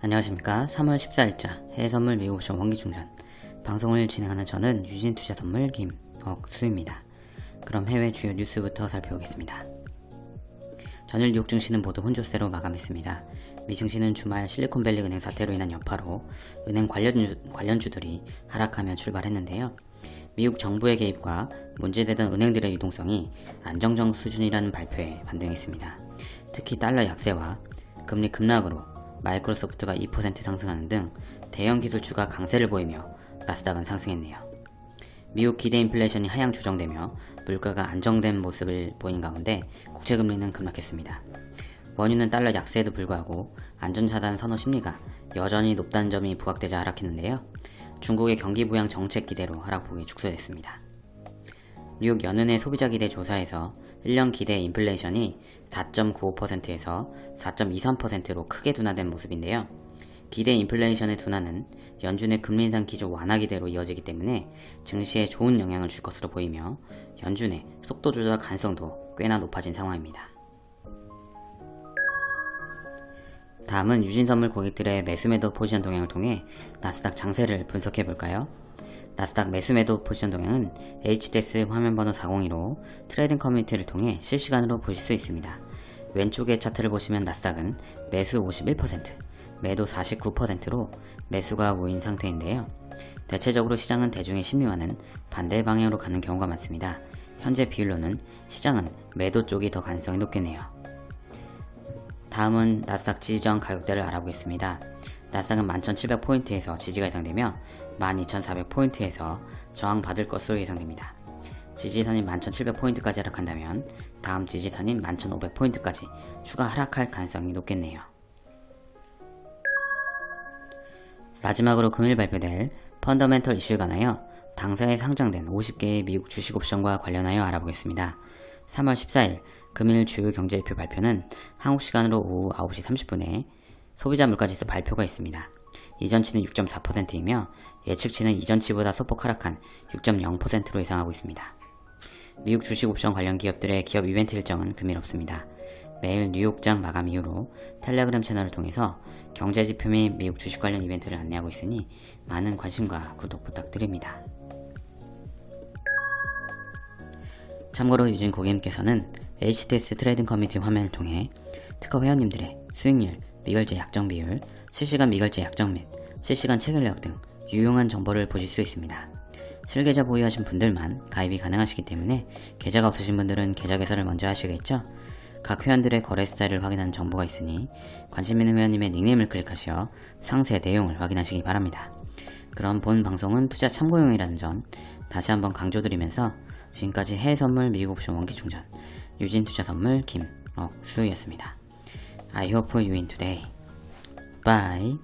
안녕하십니까 3월 14일자 해외선물 미국옵션 원기충전 방송을 진행하는 저는 유진투자선물 김억수입니다. 그럼 해외 주요 뉴스부터 살펴보겠습니다. 전일 뉴욕 증시는 모두 혼조세로 마감했습니다. 미 증시는 주말 실리콘밸리 은행 사태로 인한 여파로 은행 관련주, 관련주들이 하락하며 출발했는데요. 미국 정부의 개입과 문제되던 은행들의 유동성이 안정적 수준이라는 발표에 반등했습니다. 특히 달러 약세와 금리 급락으로 마이크로소프트가 2% 상승하는 등 대형 기술주가 강세를 보이며 나스닥은 상승했네요. 미국 기대 인플레이션이 하향 조정되며 물가가 안정된 모습을 보인 가운데 국채금리는 급락했습니다. 원유는 달러 약세에도 불구하고 안전자산 선호 심리가 여전히 높다는 점이 부각되자 하락했는데요. 중국의 경기 부양 정책 기대로 하락폭이 축소됐습니다. 뉴욕 연은의 소비자 기대 조사에서 1년 기대 인플레이션이 4.95%에서 4.23%로 크게 둔화된 모습인데요. 기대 인플레이션의 둔화는 연준의 금리 인상 기조 완화 기대로 이어지기 때문에 증시에 좋은 영향을 줄 것으로 보이며 연준의 속도 조절 가능성도 꽤나 높아진 상황입니다. 다음은 유진선물 고객들의 매수매도 포지션 동향을 통해 나스닥 장세를 분석해 볼까요? 나스닥 매수매도 포지션 동향은 HTS 화면번호 402로 trading 커뮤니티를 통해 실시간으로 보실 수 있습니다. 왼쪽의 차트를 보시면 나스닥은 매수 51%, 매도 49%로 매수가 모인 상태인데요. 대체적으로 시장은 대중의 심리와는 반대 방향으로 가는 경우가 많습니다. 현재 비율로는 시장은 매도 쪽이 더 가능성이 높겠네요. 다음은 나스닥 지지저항 가격대를 알아보겠습니다. 나스닥은 11,700포인트에서 지지가 예상되며 12,400포인트에서 저항받을 것으로 예상됩니다. 지지선인 11,700포인트까지 하락한다면 다음 지지선인 11,500포인트까지 추가 하락할 가능성이 높겠네요. 마지막으로 금일 발표될 펀더멘털 이슈에 관하여 당사에 상장된 50개의 미국 주식 옵션과 관련하여 알아보겠습니다. 3월 14일 금일 주요 경제지표 발표는 한국 시간으로 오후 9시 30분에 소비자 물가지수 발표가 있습니다. 이전치는 6.4%이며 예측치는 이전치보다 소폭 하락한 6.0%로 예상하고 있습니다. 미국 주식 옵션 관련 기업들의 기업 이벤트 일정은 금일 없습니다. 매일 뉴욕장 마감 이후로 텔레그램 채널을 통해서 경제지표 및 미국 주식 관련 이벤트를 안내하고 있으니 많은 관심과 구독 부탁드립니다. 참고로 유진 고객님께서는 HTS trading 커뮤니티 화면을 통해 특허 회원님들의 수익률, 미결제 약정 비율, 실시간 미결제 약정 및 실시간 체결 내역 등 유용한 정보를 보실 수 있습니다. 실계좌 보유하신 분들만 가입이 가능하시기 때문에 계좌가 없으신 분들은 계좌 개설을 먼저 하시겠죠? 각 회원들의 거래 스타일을 확인하는 정보가 있으니 관심 있는 회원님의 닉네임을 클릭하시어 상세 내용을 확인하시기 바랍니다. 그럼 본 방송은 투자 참고용이라는 점 다시 한번 강조드리면서 지금까지 해외 선물 미국 옵션 원기 충전 유진 투자 선물 김억수였습니다. I hope for you win today. Bye.